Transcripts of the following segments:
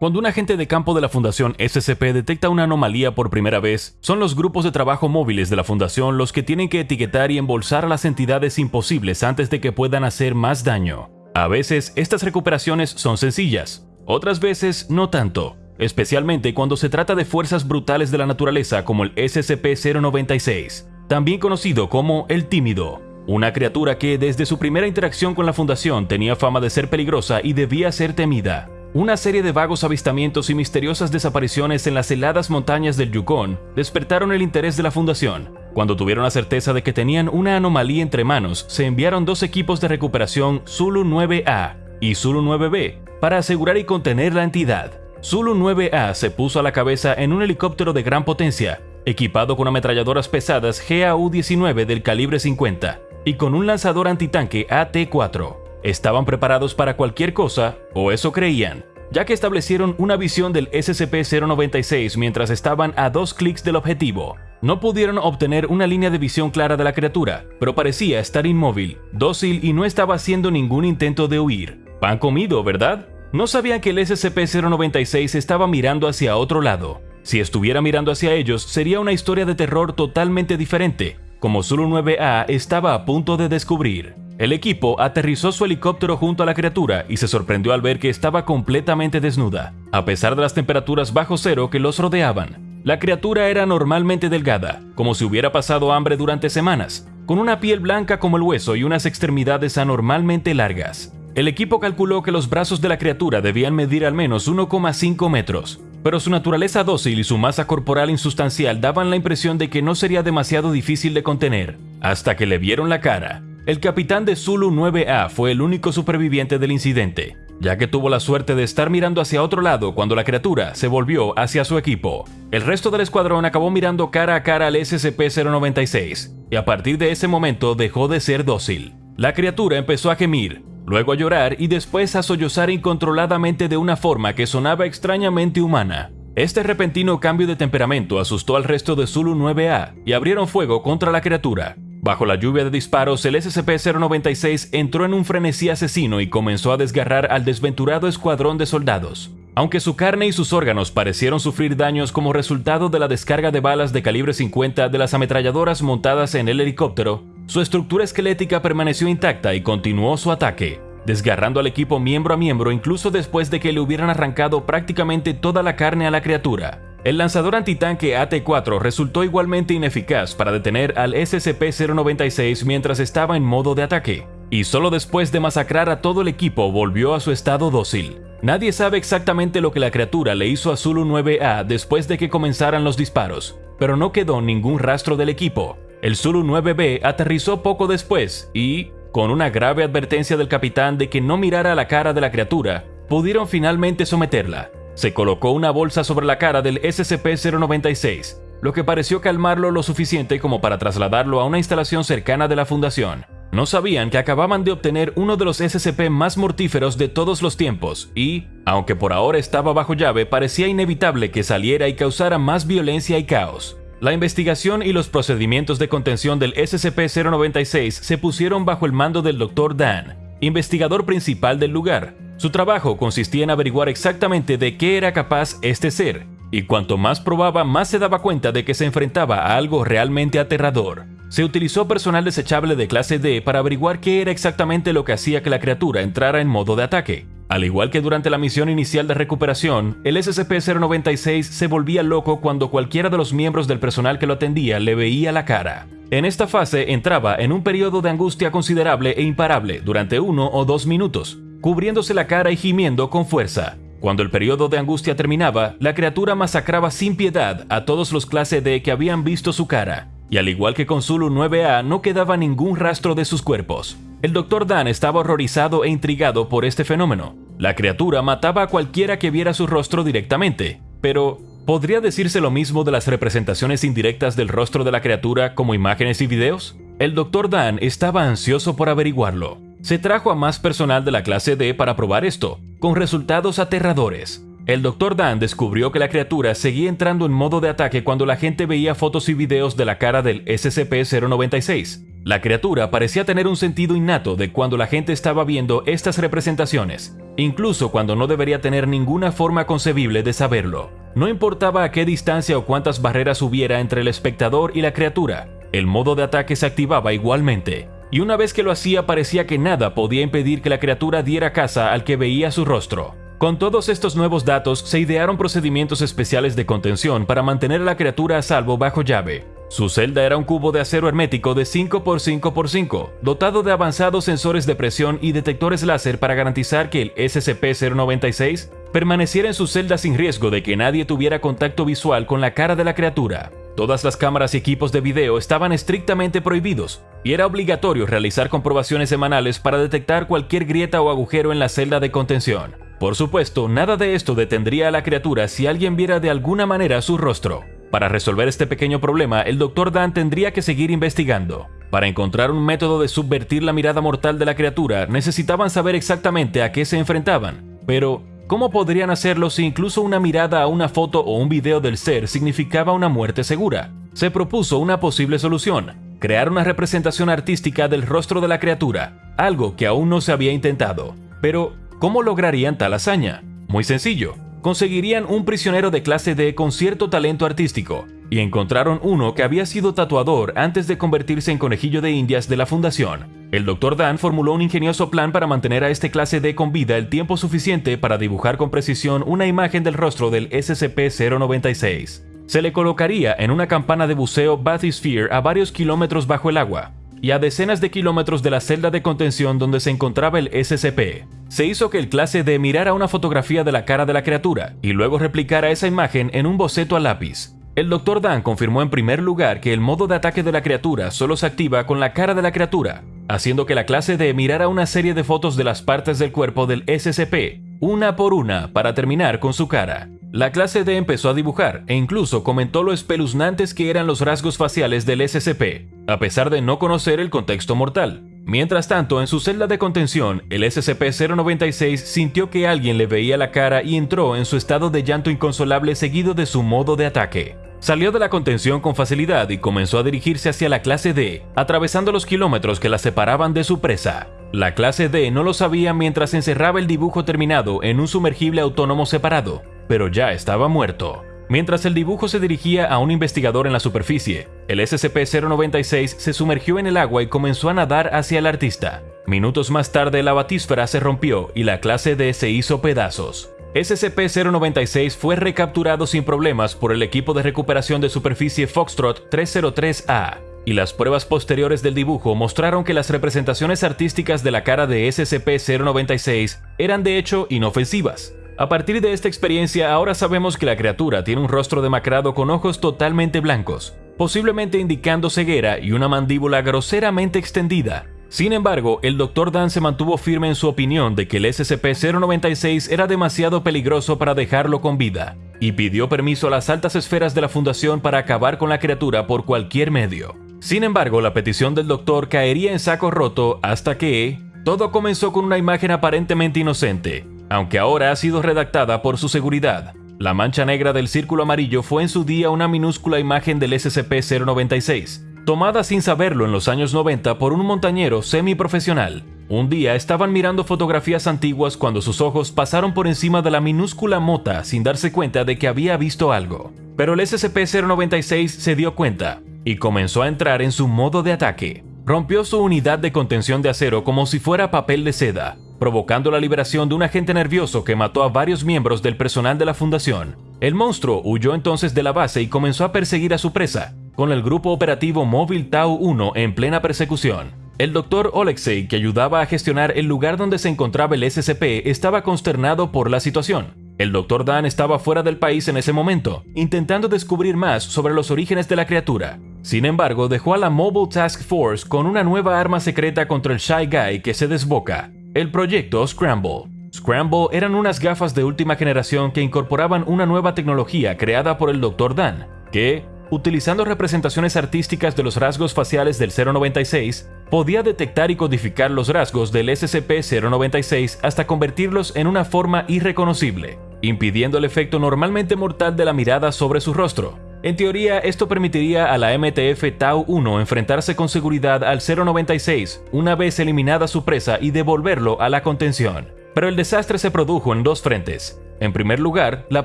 Cuando un agente de campo de la Fundación SCP detecta una anomalía por primera vez, son los grupos de trabajo móviles de la Fundación los que tienen que etiquetar y embolsar a las entidades imposibles antes de que puedan hacer más daño. A veces estas recuperaciones son sencillas, otras veces no tanto, especialmente cuando se trata de fuerzas brutales de la naturaleza como el SCP-096, también conocido como el Tímido, una criatura que desde su primera interacción con la Fundación tenía fama de ser peligrosa y debía ser temida. Una serie de vagos avistamientos y misteriosas desapariciones en las heladas montañas del Yukon despertaron el interés de la Fundación. Cuando tuvieron la certeza de que tenían una anomalía entre manos, se enviaron dos equipos de recuperación Zulu 9A y Zulu 9B para asegurar y contener la entidad. Zulu 9A se puso a la cabeza en un helicóptero de gran potencia, equipado con ametralladoras pesadas GAU-19 del calibre 50 y con un lanzador antitanque AT-4 estaban preparados para cualquier cosa, o eso creían, ya que establecieron una visión del SCP-096 mientras estaban a dos clics del objetivo. No pudieron obtener una línea de visión clara de la criatura, pero parecía estar inmóvil, dócil y no estaba haciendo ningún intento de huir. Pan comido, ¿verdad? No sabían que el SCP-096 estaba mirando hacia otro lado. Si estuviera mirando hacia ellos, sería una historia de terror totalmente diferente, como Zulu 9A estaba a punto de descubrir. El equipo aterrizó su helicóptero junto a la criatura y se sorprendió al ver que estaba completamente desnuda, a pesar de las temperaturas bajo cero que los rodeaban. La criatura era normalmente delgada, como si hubiera pasado hambre durante semanas, con una piel blanca como el hueso y unas extremidades anormalmente largas. El equipo calculó que los brazos de la criatura debían medir al menos 1,5 metros, pero su naturaleza dócil y su masa corporal insustancial daban la impresión de que no sería demasiado difícil de contener, hasta que le vieron la cara. El capitán de Zulu 9A fue el único superviviente del incidente, ya que tuvo la suerte de estar mirando hacia otro lado cuando la criatura se volvió hacia su equipo. El resto del escuadrón acabó mirando cara a cara al SCP-096, y a partir de ese momento dejó de ser dócil. La criatura empezó a gemir, luego a llorar y después a sollozar incontroladamente de una forma que sonaba extrañamente humana. Este repentino cambio de temperamento asustó al resto de Zulu 9A y abrieron fuego contra la criatura. Bajo la lluvia de disparos, el SCP-096 entró en un frenesí asesino y comenzó a desgarrar al desventurado escuadrón de soldados. Aunque su carne y sus órganos parecieron sufrir daños como resultado de la descarga de balas de calibre 50 de las ametralladoras montadas en el helicóptero, su estructura esquelética permaneció intacta y continuó su ataque, desgarrando al equipo miembro a miembro incluso después de que le hubieran arrancado prácticamente toda la carne a la criatura. El lanzador antitanque AT-4 resultó igualmente ineficaz para detener al SCP-096 mientras estaba en modo de ataque, y solo después de masacrar a todo el equipo volvió a su estado dócil. Nadie sabe exactamente lo que la criatura le hizo a Zulu 9A después de que comenzaran los disparos, pero no quedó ningún rastro del equipo. El Zulu 9B aterrizó poco después y, con una grave advertencia del capitán de que no mirara a la cara de la criatura, pudieron finalmente someterla. Se colocó una bolsa sobre la cara del SCP-096, lo que pareció calmarlo lo suficiente como para trasladarlo a una instalación cercana de la fundación. No sabían que acababan de obtener uno de los SCP más mortíferos de todos los tiempos y, aunque por ahora estaba bajo llave, parecía inevitable que saliera y causara más violencia y caos. La investigación y los procedimientos de contención del SCP-096 se pusieron bajo el mando del Dr. Dan, investigador principal del lugar, su trabajo consistía en averiguar exactamente de qué era capaz este ser, y cuanto más probaba más se daba cuenta de que se enfrentaba a algo realmente aterrador. Se utilizó personal desechable de clase D para averiguar qué era exactamente lo que hacía que la criatura entrara en modo de ataque. Al igual que durante la misión inicial de recuperación, el SCP-096 se volvía loco cuando cualquiera de los miembros del personal que lo atendía le veía la cara. En esta fase entraba en un periodo de angustia considerable e imparable durante uno o dos minutos, cubriéndose la cara y gimiendo con fuerza. Cuando el periodo de angustia terminaba, la criatura masacraba sin piedad a todos los clase D que habían visto su cara, y al igual que con Zulu 9A no quedaba ningún rastro de sus cuerpos. El Dr. Dan estaba horrorizado e intrigado por este fenómeno. La criatura mataba a cualquiera que viera su rostro directamente, pero ¿podría decirse lo mismo de las representaciones indirectas del rostro de la criatura como imágenes y videos? El Dr. Dan estaba ansioso por averiguarlo. Se trajo a más personal de la clase D para probar esto, con resultados aterradores. El Dr. Dan descubrió que la criatura seguía entrando en modo de ataque cuando la gente veía fotos y videos de la cara del SCP-096. La criatura parecía tener un sentido innato de cuando la gente estaba viendo estas representaciones, incluso cuando no debería tener ninguna forma concebible de saberlo. No importaba a qué distancia o cuántas barreras hubiera entre el espectador y la criatura, el modo de ataque se activaba igualmente, y una vez que lo hacía parecía que nada podía impedir que la criatura diera caza al que veía su rostro. Con todos estos nuevos datos se idearon procedimientos especiales de contención para mantener a la criatura a salvo bajo llave. Su celda era un cubo de acero hermético de 5x5x5, dotado de avanzados sensores de presión y detectores láser para garantizar que el SCP-096 permaneciera en su celda sin riesgo de que nadie tuviera contacto visual con la cara de la criatura. Todas las cámaras y equipos de video estaban estrictamente prohibidos, y era obligatorio realizar comprobaciones semanales para detectar cualquier grieta o agujero en la celda de contención. Por supuesto, nada de esto detendría a la criatura si alguien viera de alguna manera su rostro. Para resolver este pequeño problema, el Dr. Dan tendría que seguir investigando. Para encontrar un método de subvertir la mirada mortal de la criatura, necesitaban saber exactamente a qué se enfrentaban. Pero, ¿cómo podrían hacerlo si incluso una mirada a una foto o un video del ser significaba una muerte segura? Se propuso una posible solución, crear una representación artística del rostro de la criatura, algo que aún no se había intentado. Pero, ¿Cómo lograrían tal hazaña? Muy sencillo. Conseguirían un prisionero de clase D con cierto talento artístico, y encontraron uno que había sido tatuador antes de convertirse en conejillo de indias de la fundación. El Dr. Dan formuló un ingenioso plan para mantener a este clase D con vida el tiempo suficiente para dibujar con precisión una imagen del rostro del SCP-096. Se le colocaría en una campana de buceo Bathysphere a varios kilómetros bajo el agua, y a decenas de kilómetros de la celda de contención donde se encontraba el SCP. Se hizo que el clase D mirara una fotografía de la cara de la criatura y luego replicara esa imagen en un boceto a lápiz. El Dr. Dan confirmó en primer lugar que el modo de ataque de la criatura solo se activa con la cara de la criatura, haciendo que la clase D mirara una serie de fotos de las partes del cuerpo del SCP, una por una, para terminar con su cara. La clase D empezó a dibujar e incluso comentó lo espeluznantes que eran los rasgos faciales del SCP, a pesar de no conocer el contexto mortal. Mientras tanto, en su celda de contención, el SCP-096 sintió que alguien le veía la cara y entró en su estado de llanto inconsolable seguido de su modo de ataque. Salió de la contención con facilidad y comenzó a dirigirse hacia la clase D, atravesando los kilómetros que la separaban de su presa. La clase D no lo sabía mientras encerraba el dibujo terminado en un sumergible autónomo separado, pero ya estaba muerto. Mientras el dibujo se dirigía a un investigador en la superficie, el SCP-096 se sumergió en el agua y comenzó a nadar hacia el artista. Minutos más tarde la batísfera se rompió y la clase D se hizo pedazos. SCP-096 fue recapturado sin problemas por el equipo de recuperación de superficie Foxtrot 303A, y las pruebas posteriores del dibujo mostraron que las representaciones artísticas de la cara de SCP-096 eran de hecho inofensivas. A partir de esta experiencia ahora sabemos que la criatura tiene un rostro demacrado con ojos totalmente blancos, posiblemente indicando ceguera y una mandíbula groseramente extendida. Sin embargo, el Dr. Dan se mantuvo firme en su opinión de que el SCP-096 era demasiado peligroso para dejarlo con vida, y pidió permiso a las altas esferas de la Fundación para acabar con la criatura por cualquier medio. Sin embargo, la petición del doctor caería en saco roto hasta que... Todo comenzó con una imagen aparentemente inocente, aunque ahora ha sido redactada por su seguridad. La mancha negra del círculo amarillo fue en su día una minúscula imagen del SCP-096, tomada sin saberlo en los años 90 por un montañero semiprofesional. Un día estaban mirando fotografías antiguas cuando sus ojos pasaron por encima de la minúscula mota sin darse cuenta de que había visto algo. Pero el SCP-096 se dio cuenta y comenzó a entrar en su modo de ataque. Rompió su unidad de contención de acero como si fuera papel de seda, provocando la liberación de un agente nervioso que mató a varios miembros del personal de la fundación. El monstruo huyó entonces de la base y comenzó a perseguir a su presa, con el grupo operativo móvil Tau-1 en plena persecución. El doctor Oleksey, que ayudaba a gestionar el lugar donde se encontraba el SCP, estaba consternado por la situación. El Dr. Dan estaba fuera del país en ese momento, intentando descubrir más sobre los orígenes de la criatura. Sin embargo, dejó a la Mobile Task Force con una nueva arma secreta contra el Shy Guy que se desboca, el proyecto Scramble. Scramble eran unas gafas de última generación que incorporaban una nueva tecnología creada por el Dr. Dan, que, utilizando representaciones artísticas de los rasgos faciales del 096, podía detectar y codificar los rasgos del SCP-096 hasta convertirlos en una forma irreconocible, impidiendo el efecto normalmente mortal de la mirada sobre su rostro. En teoría, esto permitiría a la MTF Tau-1 enfrentarse con seguridad al 096 una vez eliminada su presa y devolverlo a la contención. Pero el desastre se produjo en dos frentes. En primer lugar, la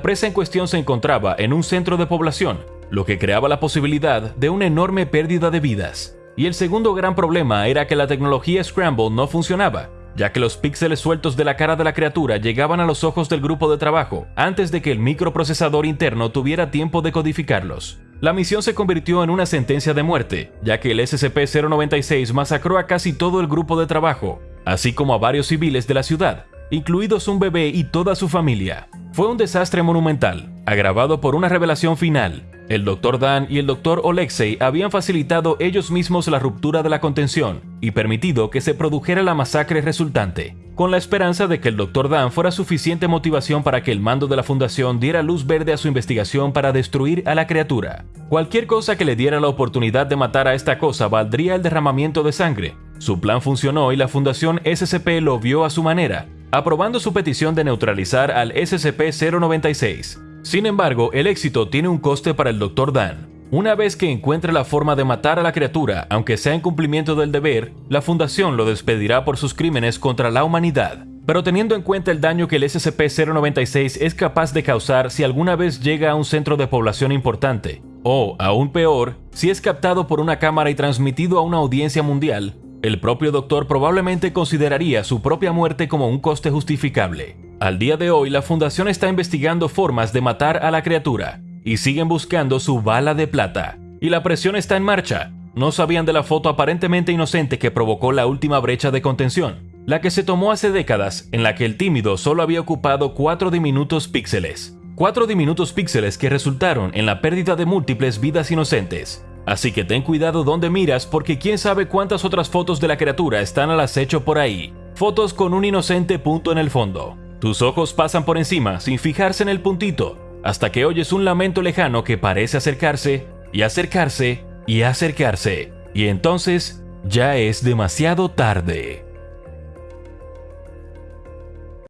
presa en cuestión se encontraba en un centro de población, lo que creaba la posibilidad de una enorme pérdida de vidas. Y el segundo gran problema era que la tecnología Scramble no funcionaba, ya que los píxeles sueltos de la cara de la criatura llegaban a los ojos del grupo de trabajo antes de que el microprocesador interno tuviera tiempo de codificarlos. La misión se convirtió en una sentencia de muerte, ya que el SCP-096 masacró a casi todo el grupo de trabajo, así como a varios civiles de la ciudad, incluidos un bebé y toda su familia. Fue un desastre monumental, agravado por una revelación final. El Dr. Dan y el Dr. Olexei habían facilitado ellos mismos la ruptura de la contención y permitido que se produjera la masacre resultante, con la esperanza de que el Dr. Dan fuera suficiente motivación para que el mando de la fundación diera luz verde a su investigación para destruir a la criatura. Cualquier cosa que le diera la oportunidad de matar a esta cosa valdría el derramamiento de sangre. Su plan funcionó y la fundación SCP lo vio a su manera, aprobando su petición de neutralizar al SCP-096. Sin embargo, el éxito tiene un coste para el Dr. Dan. Una vez que encuentre la forma de matar a la criatura, aunque sea en cumplimiento del deber, la Fundación lo despedirá por sus crímenes contra la humanidad. Pero teniendo en cuenta el daño que el SCP-096 es capaz de causar si alguna vez llega a un centro de población importante, o, aún peor, si es captado por una cámara y transmitido a una audiencia mundial, el propio doctor probablemente consideraría su propia muerte como un coste justificable. Al día de hoy, la Fundación está investigando formas de matar a la criatura y siguen buscando su bala de plata. Y la presión está en marcha. No sabían de la foto aparentemente inocente que provocó la última brecha de contención, la que se tomó hace décadas, en la que el tímido solo había ocupado 4 diminutos píxeles. 4 diminutos píxeles que resultaron en la pérdida de múltiples vidas inocentes. Así que ten cuidado donde miras porque quién sabe cuántas otras fotos de la criatura están al acecho por ahí. Fotos con un inocente punto en el fondo. Tus ojos pasan por encima sin fijarse en el puntito, hasta que oyes un lamento lejano que parece acercarse, y acercarse, y acercarse. Y entonces ya es demasiado tarde.